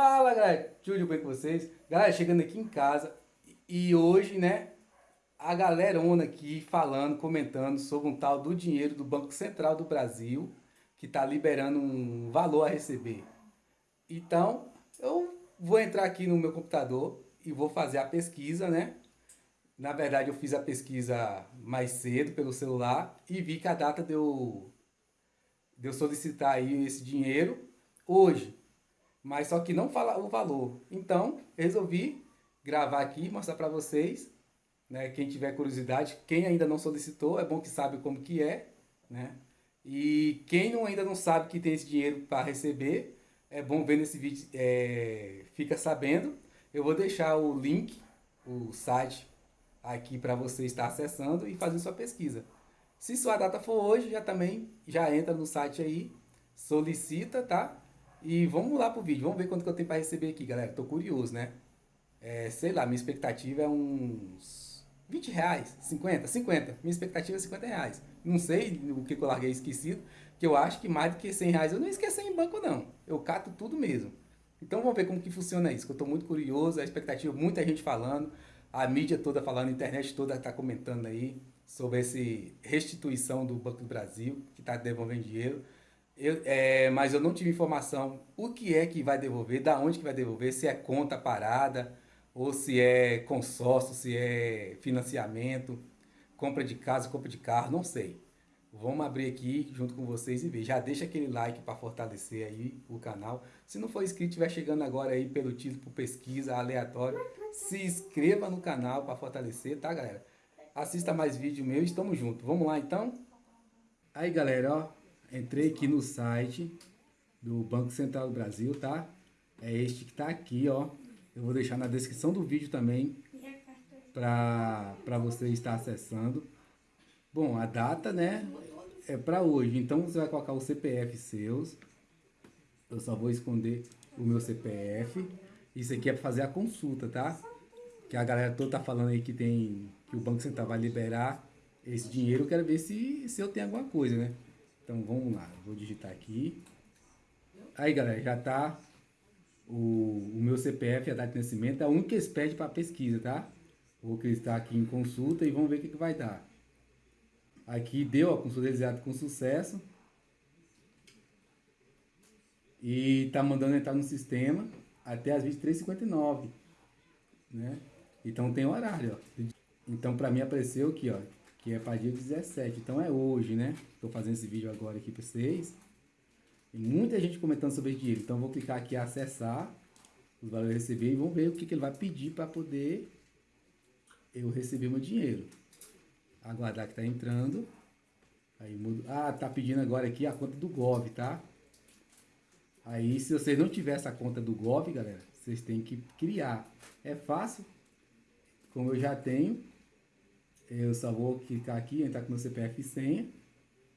Fala galera, tudo bem com vocês? Galera, chegando aqui em casa e hoje, né, a galera onda aqui falando, comentando sobre um tal do dinheiro do Banco Central do Brasil que está liberando um valor a receber. Então, eu vou entrar aqui no meu computador e vou fazer a pesquisa, né? Na verdade, eu fiz a pesquisa mais cedo pelo celular e vi que a data de eu, de eu solicitar aí esse dinheiro hoje mas só que não fala o valor. Então, resolvi gravar aqui mostrar para vocês, né, quem tiver curiosidade, quem ainda não solicitou, é bom que sabe como que é, né? E quem não, ainda não sabe que tem esse dinheiro para receber, é bom ver nesse vídeo, é, fica sabendo. Eu vou deixar o link, o site aqui para você estar acessando e fazer sua pesquisa. Se sua data for hoje, já também já entra no site aí, solicita, tá? E vamos lá pro vídeo, vamos ver quanto que eu tenho para receber aqui, galera. Tô curioso, né? É, sei lá, minha expectativa é uns 20 reais, 50, 50. Minha expectativa é 50 reais. Não sei o que, eu larguei esquecido, que eu acho que mais do que 100 reais eu não esqueci em banco não. Eu cato tudo mesmo. Então vamos ver como que funciona isso, que eu tô muito curioso, a expectativa, muita gente falando, a mídia toda falando, a internet toda tá comentando aí sobre essa restituição do Banco do Brasil, que tá devolvendo dinheiro. Eu, é, mas eu não tive informação o que é que vai devolver, da onde que vai devolver, se é conta parada, ou se é consórcio, se é financiamento, compra de casa, compra de carro, não sei. Vamos abrir aqui junto com vocês e ver. Já deixa aquele like para fortalecer aí o canal. Se não for inscrito, estiver chegando agora aí pelo título por pesquisa aleatório, se inscreva no canal para fortalecer, tá galera? Assista mais vídeo meu e estamos juntos. Vamos lá então? Aí galera, ó, Entrei aqui no site do Banco Central do Brasil, tá? É este que tá aqui, ó. Eu vou deixar na descrição do vídeo também para você estar acessando. Bom, a data, né, é para hoje. Então você vai colocar o CPF seus. Eu só vou esconder o meu CPF. Isso aqui é para fazer a consulta, tá? Que a galera toda tá falando aí que tem que o Banco Central vai liberar esse dinheiro. Eu quero ver se, se eu tenho alguma coisa, né? Então vamos lá, vou digitar aqui. Aí galera, já tá o, o meu CPF, a data de nascimento, é a única que eles pedem para pesquisa, tá? Vou clicar aqui em consulta e vamos ver o que, que vai dar. Aqui deu a consulta realizada com sucesso. E tá mandando entrar no sistema até as 23h59, né? Então tem horário, ó. Então para mim apareceu aqui, ó, que é para dia 17. Então é hoje, né? Estou fazendo esse vídeo agora aqui para vocês. Tem muita gente comentando sobre dinheiro. Então vou clicar aqui acessar os valores receber e vamos ver o que, que ele vai pedir para poder eu receber meu dinheiro. Aguardar que está entrando. Aí mudo. Ah, tá pedindo agora aqui a conta do Gov, tá? Aí se vocês não tiver essa conta do Gov, galera, vocês têm que criar. É fácil. Como eu já tenho, eu só vou clicar aqui, entrar com meu CPF e senha.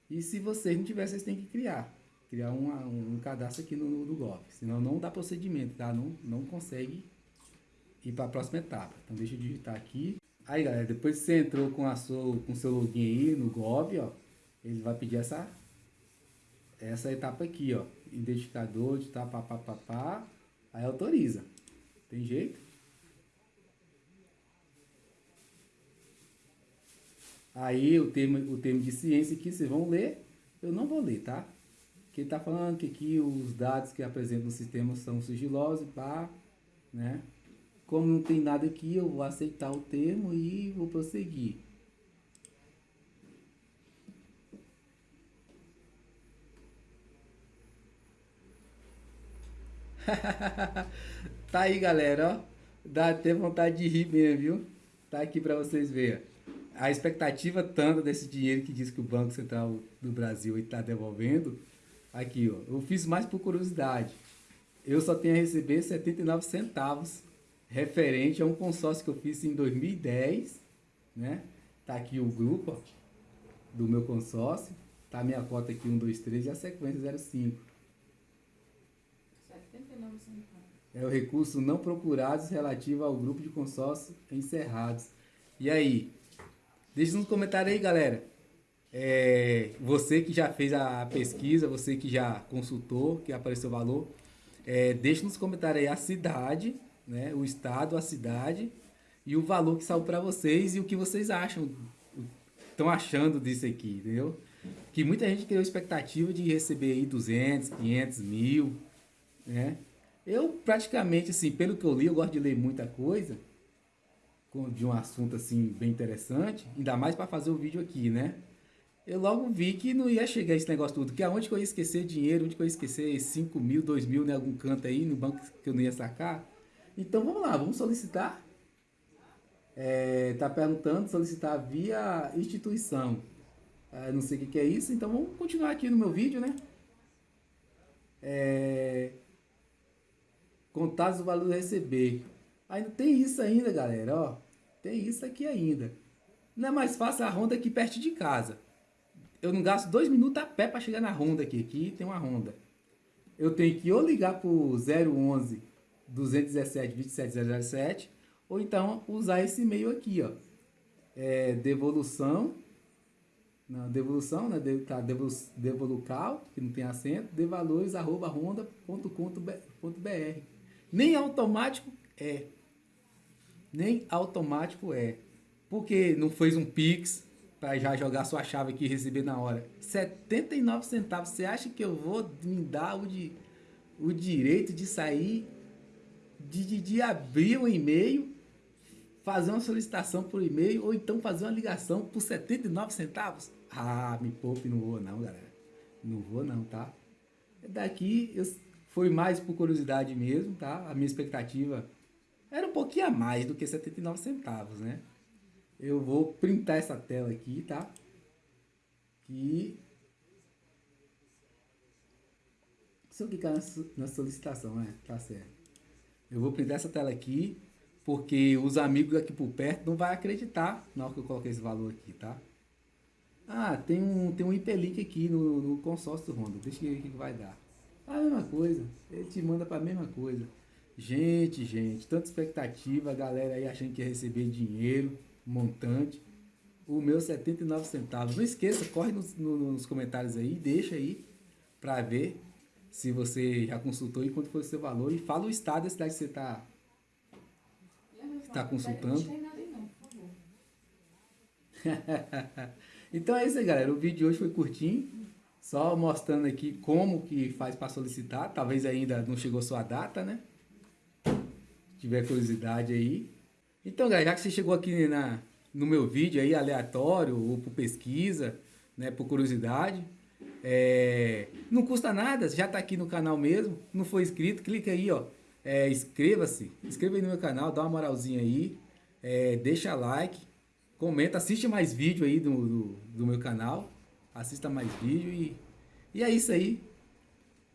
E se vocês não tiverem, vocês têm que criar. Criar uma, um, cadastro aqui no, no Gov. Senão não dá procedimento, tá? Não, não consegue ir para a próxima etapa. Então deixa eu digitar aqui. Aí galera, depois que você entrou com a sua, com seu login aí no Gov, ó, ele vai pedir essa essa etapa aqui, ó, identificador de tá, pá, pá, pá, pá, aí autoriza. Tem jeito? Aí o termo, o termo de ciência que vocês vão ler, eu não vou ler, tá? Que tá falando que aqui os dados que apresentam no sistema são sigilosos, pá, né? Como não tem nada aqui, eu vou aceitar o termo e vou prosseguir. tá aí, galera, ó. Dá até vontade de rir mesmo, viu? Tá aqui para vocês verem a expectativa tanto desse dinheiro que diz que o Banco Central do Brasil está devolvendo, aqui ó, eu fiz mais por curiosidade. Eu só tenho a receber 79 centavos referente a um consórcio que eu fiz em 2010, né? Tá aqui o grupo ó, do meu consórcio, tá a minha cota aqui 1, 2, 3 e a sequência 05. 79 centavos. É o recurso não procurados relativo ao grupo de consórcio encerrados. E aí, Deixa nos comentários aí, galera. É, você que já fez a pesquisa, você que já consultou, que apareceu o valor. É, deixe nos comentários aí a cidade, né? O estado, a cidade e o valor que saiu para vocês e o que vocês acham, estão achando disso aqui, entendeu? Que muita gente criou expectativa de receber aí 200, 500, mil, né? Eu praticamente, assim, pelo que eu li, eu gosto de ler muita coisa de um assunto assim bem interessante, ainda mais para fazer o vídeo aqui, né? Eu logo vi que não ia chegar esse negócio tudo, que aonde que eu ia esquecer dinheiro, onde que eu ia esquecer 5 mil, 2 mil em algum canto aí, no banco que eu não ia sacar. Então vamos lá, vamos solicitar. É, tá perguntando, solicitar via instituição. É, não sei o que, que é isso, então vamos continuar aqui no meu vídeo, né? É, contatos do valor receber. Ainda tem isso ainda, galera, ó. Tem isso aqui ainda. Não é mais fácil a ronda aqui perto de casa. Eu não gasto dois minutos a pé para chegar na ronda aqui. Aqui tem uma ronda. Eu tenho que ou ligar para o 011 217 27007 ou então usar esse e-mail aqui, ó. É devolução não, devolução, né? De, tá, devolucal, que não tem acento, devalores. Nem automático é. Nem automático é. Porque não fez um Pix para já jogar sua chave aqui e receber na hora. 79 centavos. Você acha que eu vou me dar o, de, o direito de sair, de, de, de abrir um e-mail, fazer uma solicitação por e-mail, ou então fazer uma ligação por 79 centavos? Ah, me poupe, não vou não, galera. Não vou não, tá? Daqui eu, foi mais por curiosidade mesmo, tá? A minha expectativa era um pouquinho a mais do que 79 centavos, né? Eu vou printar essa tela aqui, tá? Se eu clicar na solicitação, né? Tá certo. Eu vou printar essa tela aqui, porque os amigos aqui por perto não vai acreditar na hora que eu coloquei esse valor aqui, tá? Ah, tem um, tem um hiperlink aqui no, no consórcio Honda. Deixa eu ver o que vai dar. A mesma coisa. Ele te manda para a mesma coisa. Gente, gente, tanta expectativa, a galera aí achando que ia receber dinheiro, montante. O meu 79 centavos. Não esqueça, corre nos, nos comentários aí, deixa aí para ver se você já consultou e quanto foi o seu valor. E fala o estado da cidade que você está tá consultando. Então é isso aí, galera. O vídeo de hoje foi curtinho. Só mostrando aqui como que faz para solicitar. Talvez ainda não chegou sua data, né? Tiver curiosidade aí. Então, galera, já que você chegou aqui na, no meu vídeo aí, aleatório, ou por pesquisa, né, por curiosidade, é, não custa nada, já está aqui no canal mesmo, não foi inscrito, clica aí, ó, é, inscreva-se, inscreva aí no meu canal, dá uma moralzinha aí, é, deixa like, comenta, assiste mais vídeo aí do, do, do meu canal. Assista mais vídeo e, e é isso aí.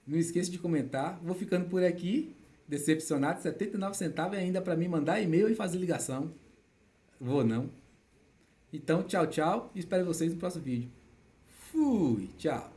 Não esqueça de comentar. Vou ficando por aqui. Decepcionado, 79 centavos ainda para mim mandar e-mail e fazer ligação. Vou não. Então, tchau, tchau. Espero vocês no próximo vídeo. Fui, tchau.